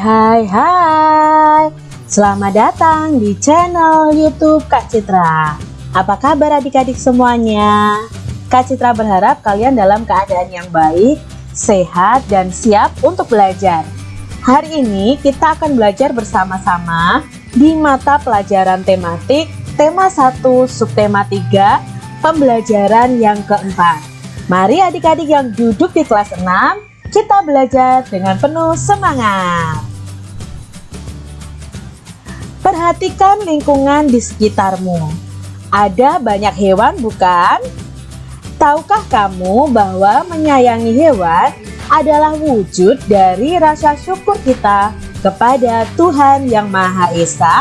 Hai hai Selamat datang di channel youtube Kak Citra Apa kabar adik-adik semuanya? Kak Citra berharap kalian dalam keadaan yang baik, sehat, dan siap untuk belajar Hari ini kita akan belajar bersama-sama di mata pelajaran tematik Tema 1 subtema 3 Pembelajaran yang keempat Mari adik-adik yang duduk di kelas 6 kita belajar dengan penuh semangat. Perhatikan lingkungan di sekitarmu. Ada banyak hewan bukan? Tahukah kamu bahwa menyayangi hewan adalah wujud dari rasa syukur kita kepada Tuhan Yang Maha Esa?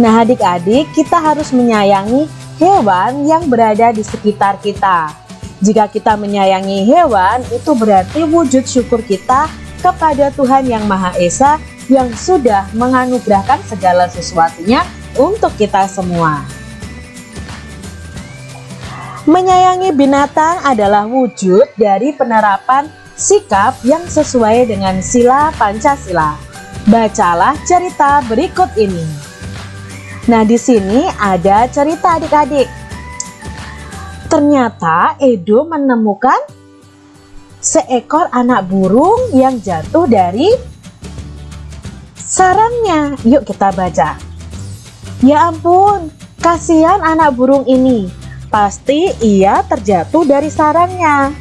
Nah adik-adik kita harus menyayangi hewan yang berada di sekitar kita jika kita menyayangi hewan, itu berarti wujud syukur kita kepada Tuhan Yang Maha Esa yang sudah menganugerahkan segala sesuatunya untuk kita semua. Menyayangi binatang adalah wujud dari penerapan sikap yang sesuai dengan sila Pancasila. Bacalah cerita berikut ini. Nah, di sini ada cerita adik-adik Ternyata Edo menemukan seekor anak burung yang jatuh dari sarangnya. Yuk kita baca. Ya ampun, kasihan anak burung ini. Pasti ia terjatuh dari sarangnya.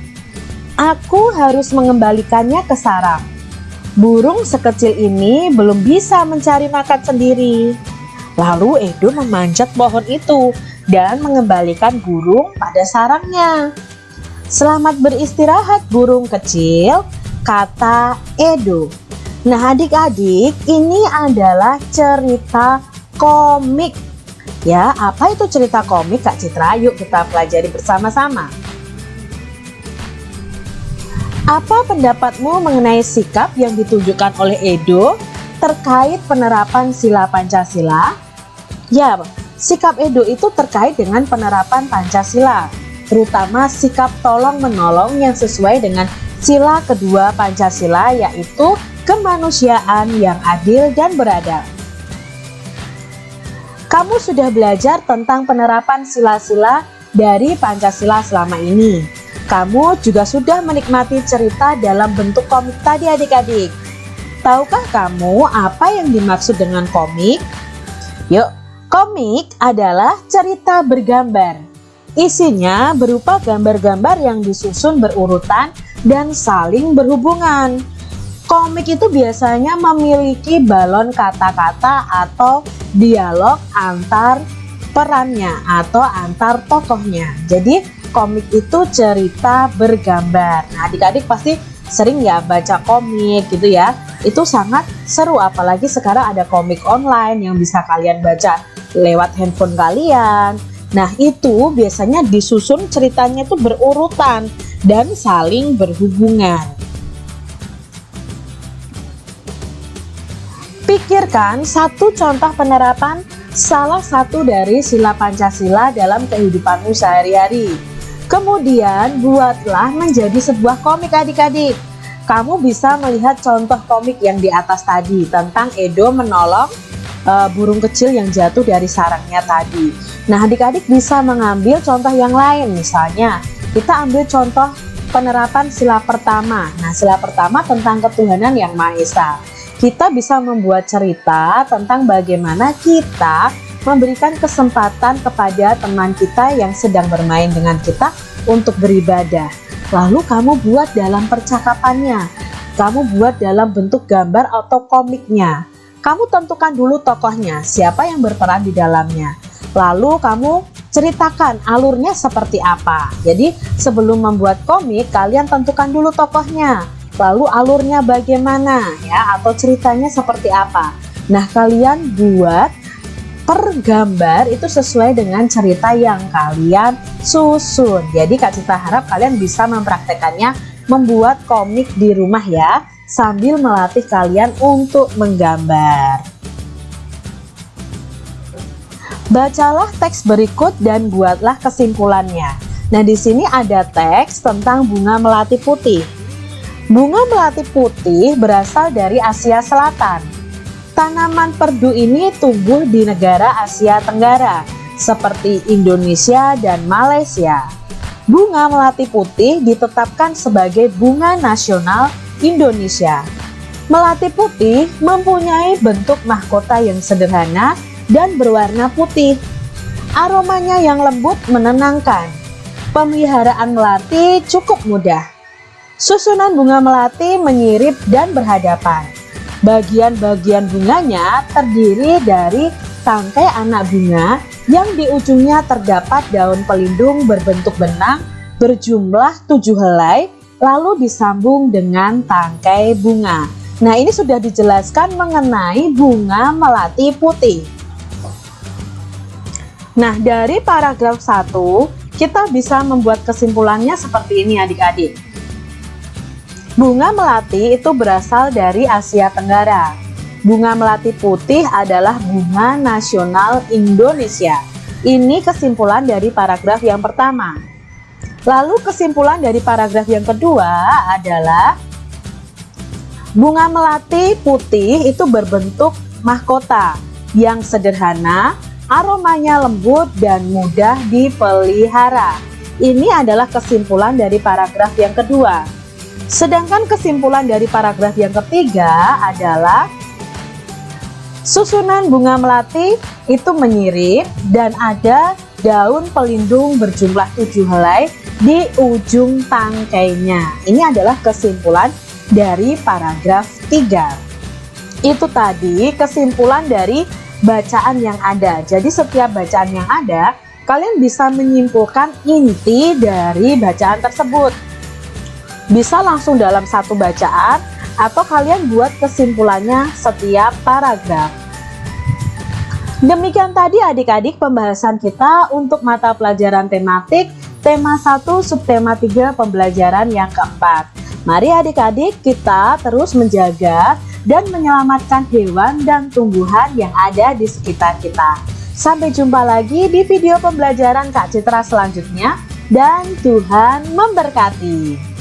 Aku harus mengembalikannya ke sarang. Burung sekecil ini belum bisa mencari makan sendiri. Lalu Edo memanjat pohon itu dan mengembalikan burung pada sarangnya. Selamat beristirahat burung kecil, kata Edo. Nah adik-adik ini adalah cerita komik Ya apa itu cerita komik Kak Citra? Yuk kita pelajari bersama-sama Apa pendapatmu mengenai sikap yang ditunjukkan oleh Edo terkait penerapan sila Pancasila? Ya, Sikap Edo itu terkait dengan penerapan Pancasila, terutama sikap tolong-menolong yang sesuai dengan sila kedua Pancasila yaitu kemanusiaan yang adil dan beradab. Kamu sudah belajar tentang penerapan sila-sila dari Pancasila selama ini. Kamu juga sudah menikmati cerita dalam bentuk komik tadi adik-adik. Tahukah kamu apa yang dimaksud dengan komik? Yuk Komik adalah cerita bergambar. Isinya berupa gambar-gambar yang disusun berurutan dan saling berhubungan. Komik itu biasanya memiliki balon kata-kata atau dialog antar perannya atau antar tokohnya. Jadi komik itu cerita bergambar. Nah adik-adik pasti sering ya baca komik gitu ya. Itu sangat seru apalagi sekarang ada komik online yang bisa kalian baca lewat handphone kalian. Nah itu biasanya disusun ceritanya itu berurutan dan saling berhubungan. Pikirkan satu contoh penerapan salah satu dari sila Pancasila dalam kehidupanmu sehari-hari. Kemudian buatlah menjadi sebuah komik adik-adik. Kamu bisa melihat contoh komik yang di atas tadi tentang Edo menolong uh, burung kecil yang jatuh dari sarangnya tadi. Nah, adik-adik bisa mengambil contoh yang lain, misalnya kita ambil contoh penerapan sila pertama. Nah, sila pertama tentang ketuhanan yang Maha Esa. Kita bisa membuat cerita tentang bagaimana kita memberikan kesempatan kepada teman kita yang sedang bermain dengan kita untuk beribadah. Lalu kamu buat dalam percakapannya, kamu buat dalam bentuk gambar atau komiknya. Kamu tentukan dulu tokohnya, siapa yang berperan di dalamnya. Lalu kamu ceritakan alurnya seperti apa. Jadi sebelum membuat komik, kalian tentukan dulu tokohnya. Lalu alurnya bagaimana ya atau ceritanya seperti apa. Nah kalian buat per gambar itu sesuai dengan cerita yang kalian susun. Jadi Kak Cita harap kalian bisa mempraktekannya membuat komik di rumah ya sambil melatih kalian untuk menggambar. Bacalah teks berikut dan buatlah kesimpulannya. Nah, di sini ada teks tentang bunga melati putih. Bunga melati putih berasal dari Asia Selatan. Tanaman perdu ini tumbuh di negara Asia Tenggara, seperti Indonesia dan Malaysia. Bunga melati putih ditetapkan sebagai bunga nasional Indonesia. Melati putih mempunyai bentuk mahkota yang sederhana dan berwarna putih. Aromanya yang lembut menenangkan. Pemeliharaan melati cukup mudah. Susunan bunga melati menyirip dan berhadapan. Bagian-bagian bunganya terdiri dari tangkai anak bunga yang di ujungnya terdapat daun pelindung berbentuk benang berjumlah tujuh helai lalu disambung dengan tangkai bunga. Nah ini sudah dijelaskan mengenai bunga melati putih. Nah dari paragraf 1 kita bisa membuat kesimpulannya seperti ini adik-adik. Bunga melati itu berasal dari Asia Tenggara. Bunga melati putih adalah bunga nasional Indonesia. Ini kesimpulan dari paragraf yang pertama. Lalu kesimpulan dari paragraf yang kedua adalah bunga melati putih itu berbentuk mahkota yang sederhana, aromanya lembut dan mudah dipelihara. Ini adalah kesimpulan dari paragraf yang kedua. Sedangkan kesimpulan dari paragraf yang ketiga adalah susunan bunga melati itu menyirip dan ada daun pelindung berjumlah tujuh helai di ujung tangkainya. Ini adalah kesimpulan dari paragraf 3. Itu tadi kesimpulan dari bacaan yang ada. Jadi setiap bacaan yang ada, kalian bisa menyimpulkan inti dari bacaan tersebut bisa langsung dalam satu bacaan atau kalian buat kesimpulannya setiap paragraf. Demikian tadi adik-adik pembahasan kita untuk mata pelajaran tematik tema 1 subtema 3 pembelajaran yang keempat. Mari adik-adik kita terus menjaga dan menyelamatkan hewan dan tumbuhan yang ada di sekitar kita. Sampai jumpa lagi di video pembelajaran Kak Citra selanjutnya dan Tuhan memberkati.